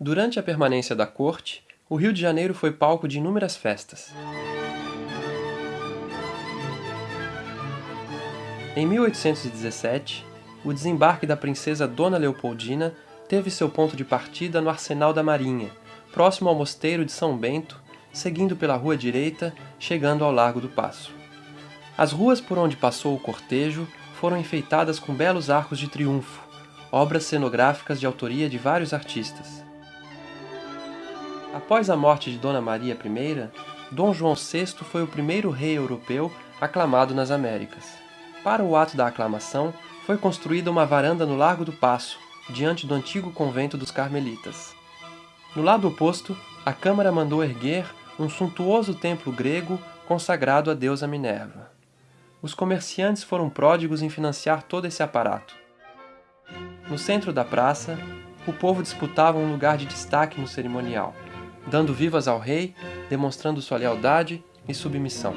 Durante a permanência da corte, o Rio de Janeiro foi palco de inúmeras festas. Em 1817, o desembarque da princesa Dona Leopoldina teve seu ponto de partida no Arsenal da Marinha, próximo ao mosteiro de São Bento, seguindo pela rua direita, chegando ao Largo do Paço. As ruas por onde passou o cortejo foram enfeitadas com belos arcos de triunfo, obras cenográficas de autoria de vários artistas. Após a morte de Dona Maria I, Dom João VI foi o primeiro rei europeu aclamado nas Américas. Para o ato da aclamação, foi construída uma varanda no Largo do Paço, diante do antigo convento dos Carmelitas. No lado oposto, a Câmara mandou erguer um suntuoso templo grego consagrado à deusa Minerva. Os comerciantes foram pródigos em financiar todo esse aparato. No centro da praça, o povo disputava um lugar de destaque no cerimonial, dando vivas ao rei, demonstrando sua lealdade e submissão.